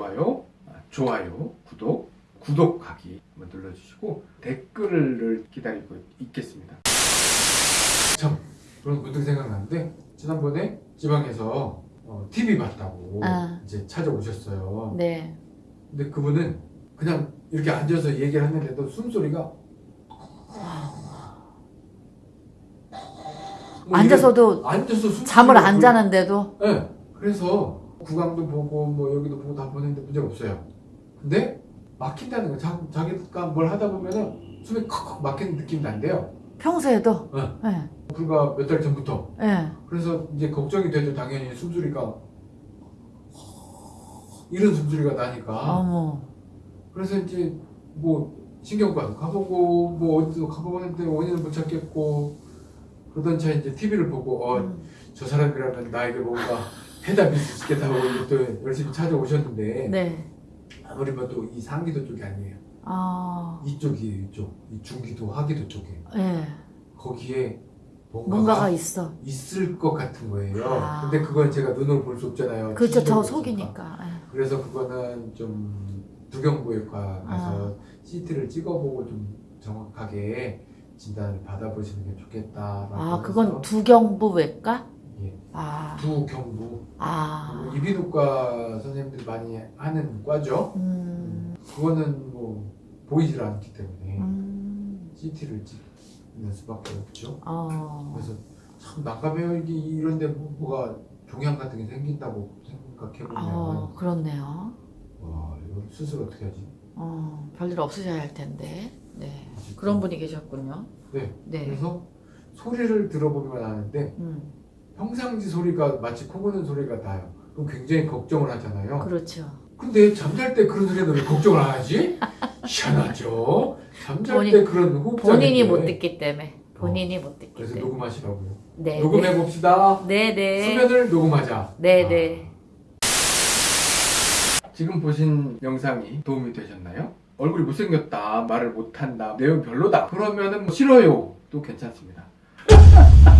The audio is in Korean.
좋아요, 아, 좋아요, 구독, 구독하기 한번 눌러주시고 댓글을 기다리고 있겠습니다. 참, 그런 문득 생각나는데 지난번에 지방에서 어, TV 봤다고 아. 이제 찾아오셨어요. 네. 근데 그분은 그냥 이렇게 앉아서 얘기를 했는데도 숨소리가 뭐 앉아서도 이런- 앉아서 숨소리가 잠을 안 그- 자는데도 네. 그래서 구강도 보고 뭐 여기도 보고 다 보는데 문제가 없어요. 근데 막힌다는 거. 자, 자기가 뭘 하다 보면은 숨이 컥컥 막히는 느낌이 난대요. 평소에도 네. 네. 불과 몇 달 전부터. 네. 그래서 이제 걱정이 되죠. 당연히 숨소리가 이런 숨소리가 나니까. 어머. 그래서 이제 뭐 신경과도 가보고 뭐 어디도 가보고 했는데 원인을 못 찾겠고 그러던 차에 이제 TV를 보고 어, 음. 저 사람이라면 나에게 뭔가 해답이 있겠다고 이제 또 열심히 찾아오셨는데 네. 아무리 봐도 이 상기도 쪽이 아니에요. 아. 이쪽이 이쪽, 이 중기도 하기도 쪽에 네. 거기에 뭔가가, 뭔가가 있어. 있을 것 같은 거예요. 아. 근데 그건 제가 눈으로 볼 수 없잖아요. 그렇죠. 저 속이니까. 네. 그래서 그거는 좀 두경부외과 가서 아. CT를 찍어보고 좀 정확하게 진단을 받아보시는 게 좋겠다라고 아, 그건 두경부 외과? 예, 아. 두경부 아. 이비인후과 선생님들이 많이 하는 과죠. 음. 그거는 뭐 보이질 않기 때문에 음. CT를 찍는 수밖에 없죠. 어. 그래서 참 난감해요. 이게 이런데 뭐- 뭐가 종양 같은 게 생긴다고 생각해 보면 어, 그렇네요. 와 이거 수술 어떻게 하지? 어, 별일 없으셔야 할 텐데. 네. 그런 분이 계셨군요. 네. 네. 그래서 소리를 들어보기만 하는데 음. 평상시 소리가 마치 코 고는 소리가 나요. 그럼 굉장히 걱정을 하잖아요. 그렇죠. 근데 잠잘 때 그런 소리는 왜 걱정을 안 하지? 희한하죠. 잠잘 본인- 때 그런 호흡 본인이 못 듣기 때문에. 본인이 못 듣기 그래서 때문에. 녹음하시라고요. 네. 녹음해 봅시다. 네, 네. 수면을 녹음하자. 네, 아. 네. 지금 보신 영상이 도움이 되셨나요? 얼굴이 못생겼다, 말을 못한다, 내용 별로다. 그러면은 뭐 싫어요. 도 괜찮습니다.